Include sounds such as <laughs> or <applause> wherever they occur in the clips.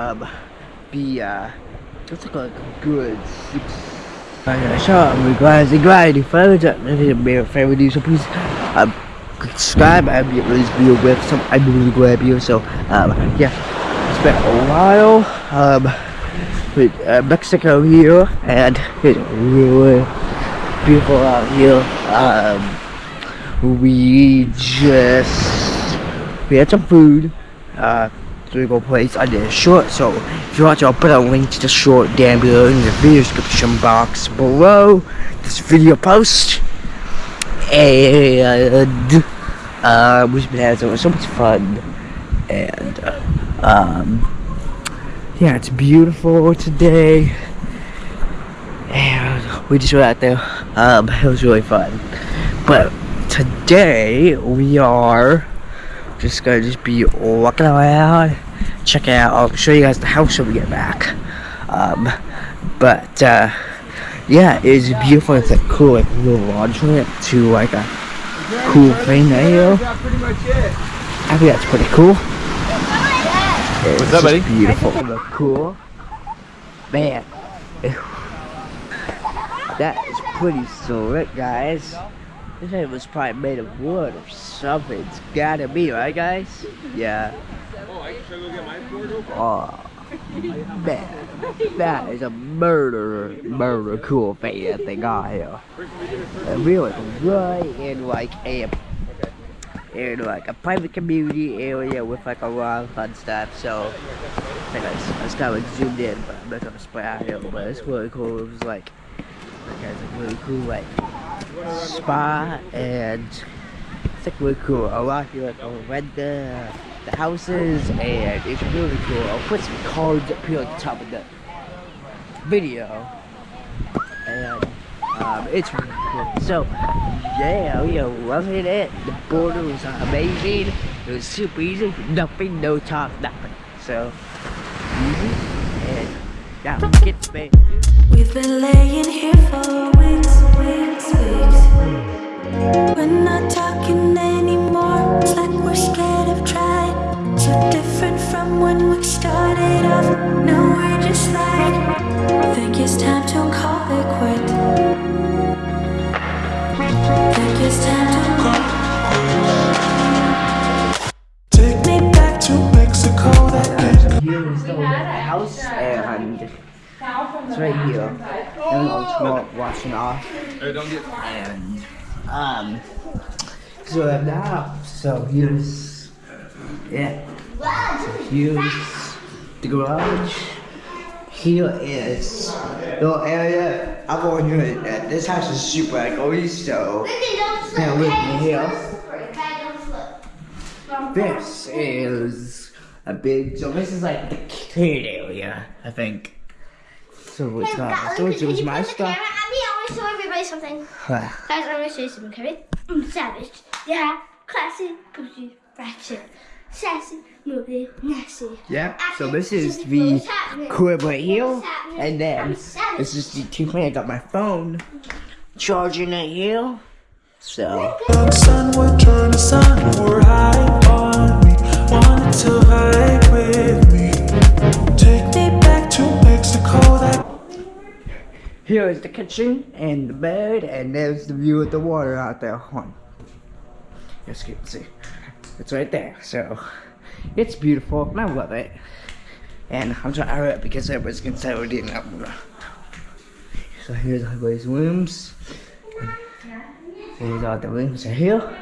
Um, the uh, like a good six. Alright, so I'm glad to glad if I was at the video favorite so please um subscribe and be this video with some I'm really glad video. So um yeah, it's been a while um with uh, Mexico here and it's really beautiful out here. Um, we just we had some food uh to go place. I did a short so if you want to I'll put a link to the short down below in the video description box below. This video post. And uh we've been having so much fun. And um yeah it's beautiful today. And we just went out there. Um it was really fun. But today we are just gonna just be walking around checking out. I'll show you guys the house when we get back. Um but uh yeah it's beautiful. It's like cool like little launch ramp to like a cool thing there pretty much it. I think that's pretty cool. It's up, just buddy? beautiful. Look cool. Man. That is pretty slick guys this thing was probably made of wood or something. It's gotta be, right guys? Yeah. Oh, I should I go get my board open? Oh, man. That is a murder, murder cool thing that they got here. And we was right in like a, in like a private community area with like a lot of fun stuff. So, I think I just kind of like zoomed in, but I'm not gonna spray out here. But it's really cool. It was like, like guys, like really cool like spot and it's like really cool. A lot of you like oh, the the houses and it's really cool. I'll put some cards up here at the top of the video. And um, it's really cool. So yeah, we are loving it. The border was amazing. It was super easy. Nothing, no talk, nothing. So easy and yeah, get. We've been laying here for weeks, weeks, weeks. We're not talking anymore. It's like we're scared of trying. So different from when we started off. Now we're just like, think it's time to call it quit. Right here. And I'm tomorrow washing off. Hey, don't get. And um so I have house. So here's yeah. So here's the garage. Here is the little area. I'm going here. uh, This house is super echoey, so bear with me here. This is a big. So this is like the kid area, I think. So it's not. So it's, it's my stuff. I mean, I want to show everybody something. Guys, I'm going to show you something, okay? Mm, savage. Yeah. Classy, bougie, ratchet. Sassy, movie, nasty. Yep. So this is the crib right here, and then this is the two thing. I got my phone charging it here. So Young sun would turn the sun or high on me. Wanted to hide here is the kitchen and the bed, and there's the view of the water out there. Hold. Yes, you can see. It's right there. So it's beautiful, and I love it. And I'm trying to hurry up because everybody's we're doing up. So here's everybody's rooms. Here's all the rooms here.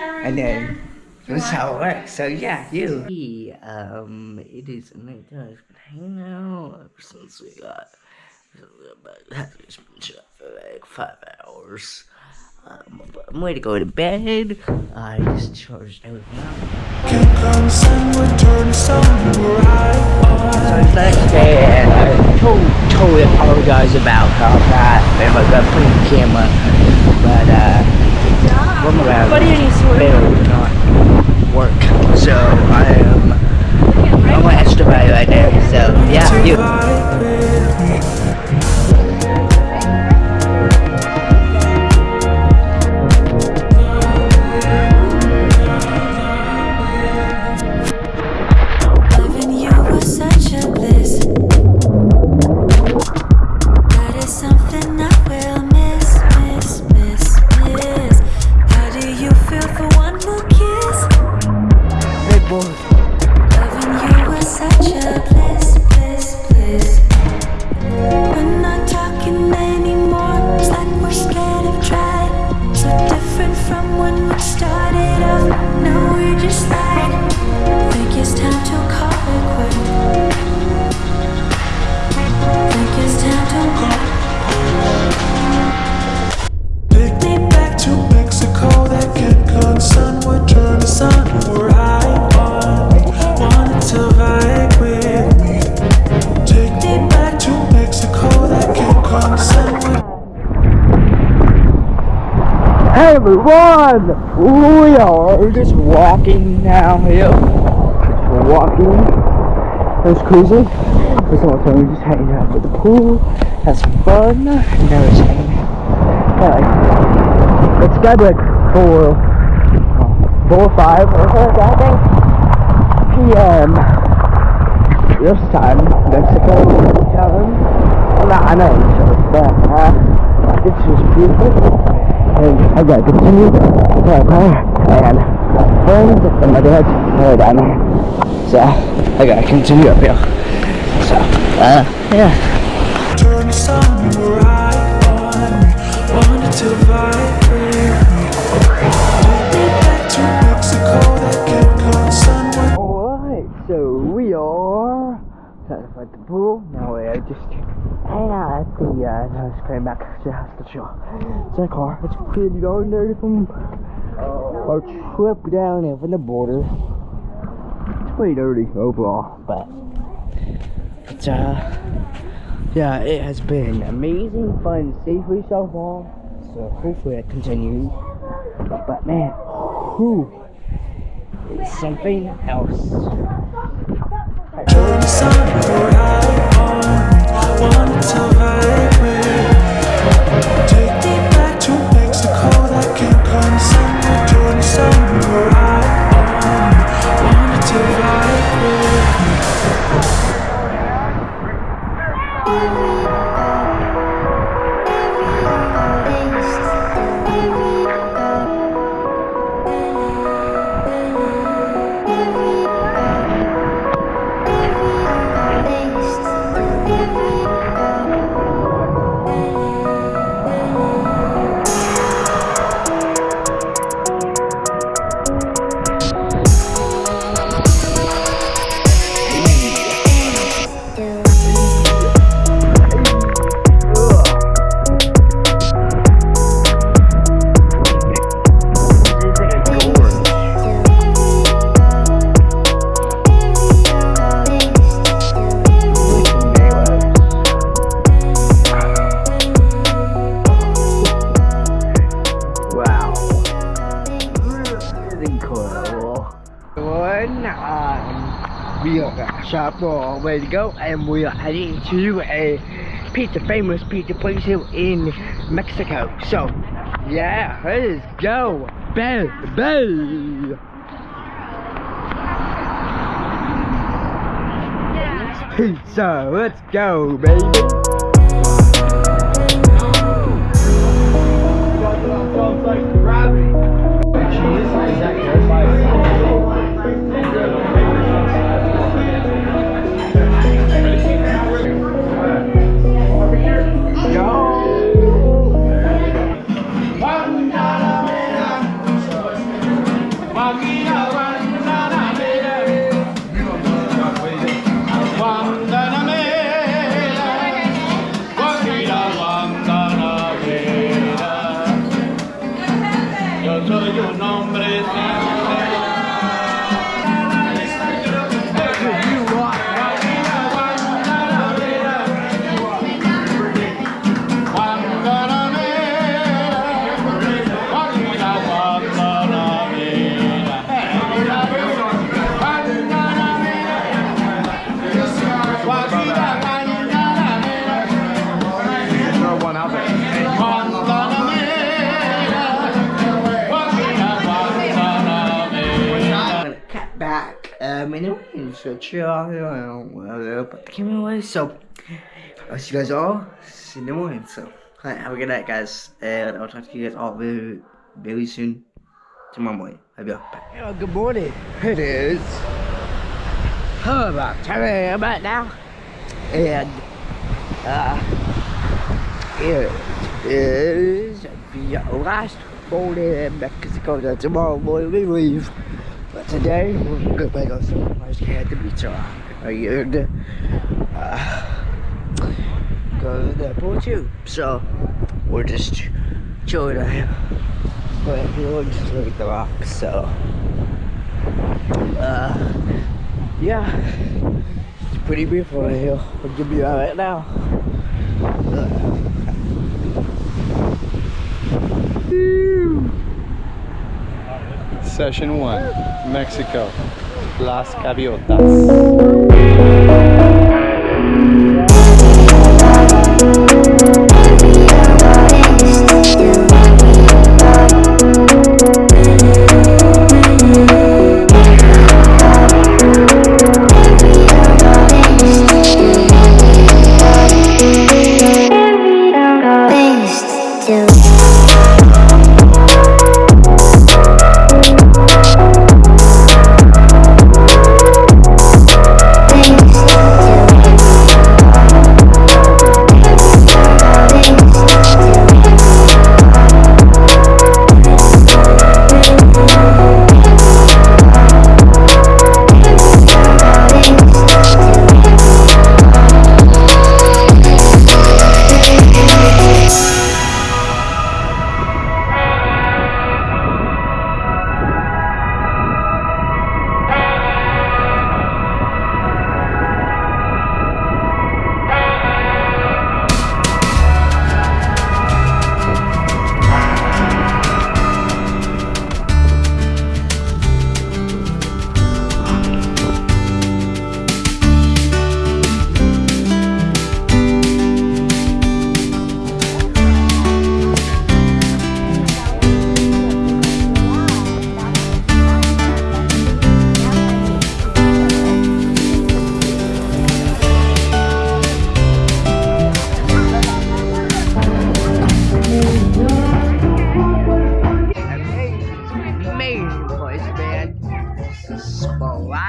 And then this is how it works. So yeah, you. Um, it is night time. Hanging out ever since we got. Like five hours. Um, I'm ready to go to bed. I just charged everything up. So it's next day, and I totally, totally apologize about how that and I put the camera, but uh, one around failed to not work. So I am, I'm gonna extravagate Yeah, you. vibe with me. Hey everyone! We are just walking downhill. Just walking. It's crazy. This whole time we're just hanging out at the pool, had some fun, hanging out. Yeah, it's got like four, uh, four or five or something I think. PM. This time, Mexico time. Well, I know, but, uh, it's just beautiful and I gotta continue to my car and friends and my dad's are down there. So I gotta continue up here. So uh yeah. No it's coming back house to chill. It's a car. It's pretty darn dirty from our trip down here from the border. It's pretty dirty overall, but it's uh yeah, it has been amazing, fun, safely so far. So hopefully it continues. But man, it's something else. Take shop all ready to go and we are heading to a pizza, famous pizza place here in Mexico. So, yeah, let's go. Bell. Pizza, let's go, baby. Anyway, so chill out here the camera away. So, I'll see you guys all in the morning. So, alright, have a good night, guys, and I'll talk to you guys all very, very soon tomorrow morning. Love you. Bye. good morning. It is oh, about 10 a.m. right now, and uh, it is the last morning in Mexico. Tomorrow morning we leave. Today we're gonna go at the beach or and uh, go to the airport too. So we're just chilling out. But we'll just look at the rocks. So uh, yeah, it's pretty beautiful right here. I'll give you out right now. Session 1, Mexico, Las Gaviotas.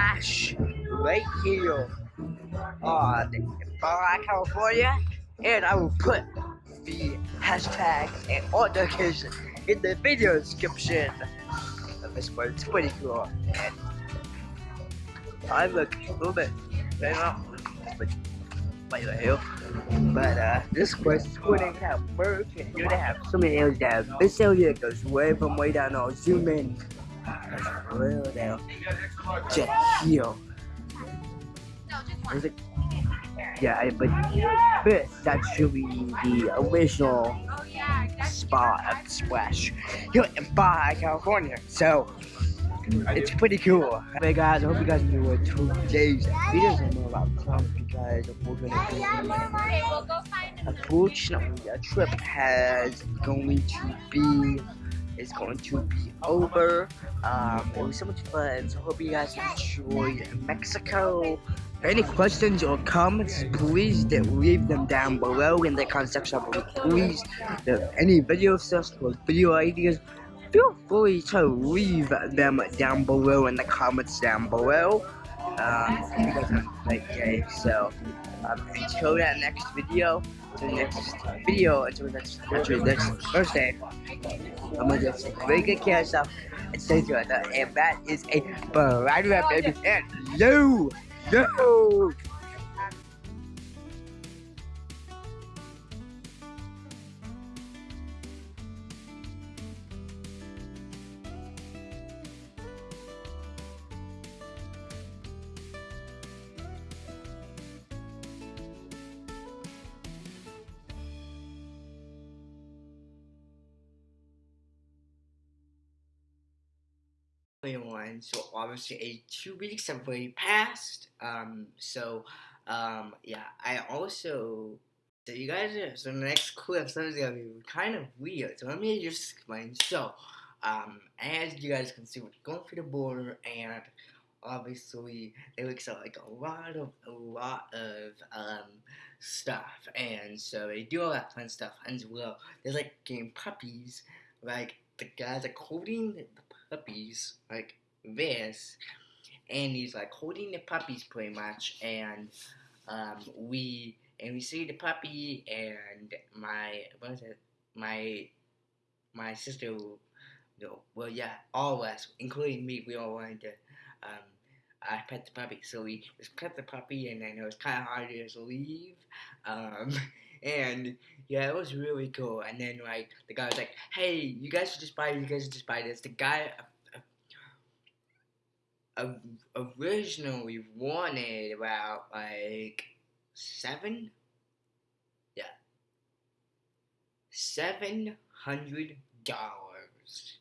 Splash right here on Baja, California. And I will put the hashtag and notification in the video description of this one. It's pretty cool. And I look a little bit right now, but by the hill. But uh, this cool. They have merch and you have so many areas that this area goes way from way down. I'll zoom in. That's real here. Is it? Yeah, I- but that's should be the original spot of Splash here in Baja, California. So it's pretty cool. Hey guys, I hope you guys what today's video is more about clowns because unfortunately, unfortunately, a trip has going to be is going to be over. Um, it was so much fun. So hope you guys enjoyed Mexico. Any questions or comments, please leave them down below in the comment section. Please, any video or video ideas, feel free to leave them down below in the comments down below. Um, you guys have a great day. So, um, until that next video, until the next video, until the next, until next Thursday, I'm gonna just very good care of yourself and stay together. And that is a bright red baby. And you, you. Everyone, so obviously a two weeks have already passed. Um, so um, yeah, I also so you guys so the next clip so is gonna be kind of weird. So let me just explain. So um, as you guys can see, we're going through the border and obviously it looks like a lot of a lot of um stuff, and so they do all that fun stuff as well. There's like getting puppies, like the guys are holding the puppies like this, and he's like holding the puppies pretty much, and um we and we see the puppy and my what was it my my sister no, well, yeah, all of us, including me, we all wanted to um, uh, pet the puppy. So we just pet the puppy, and then it was kind of hard to just leave. Um, <laughs> and yeah, it was really cool. And then like the guy was like, "Hey, you guys should just buy. You guys should just buy this." The guy uh, uh, originally wanted about like seven, yeah, seven hundred dollars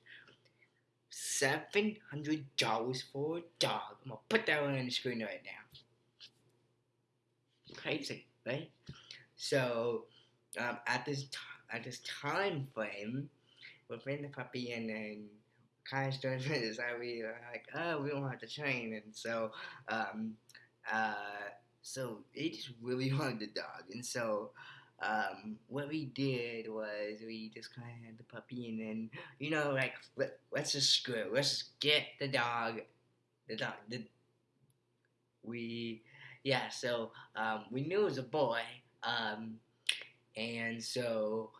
seven hundred dollars for a dog. I'm gonna put that one on the screen right now. Crazy, right? So, um, at this t- at this time frame, within the puppy, and then kind of started to decide we were like, oh, we don't have to train, and so, um, uh, so they just really <laughs> wanted the dog, and so um, what we did was we just kind of had the puppy, and then you know, like let, let's just screw it. Let's just get the dog. The dog. The, we, yeah. So um, we knew it was a boy, um, and so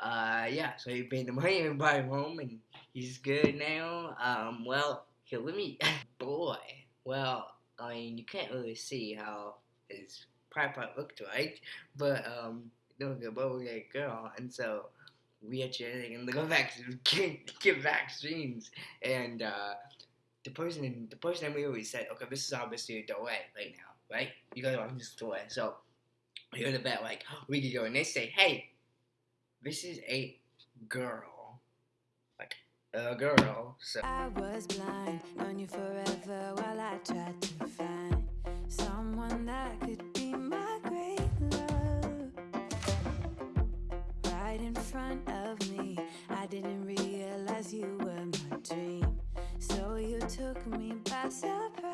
uh, yeah. So he paid the money and brought him home, and he's good now. Um, well, here, let me. <laughs> boy. Well, I mean, you can't really see how his pie part looked like, but um doing a bubblegum girl, and so we had genetic and the vaccines get, get vaccines, and uh, the person the person we always said, okay, this is obviously a delay right now, right? You guys want this delay, so you're the bet like oh, we could go, and they say, hey, this is a girl, like a girl, so. I was blind, known you forever while I tried to find someone that could be my great love. Right in front of me, I didn't realize you were my dream. So you took me by surprise.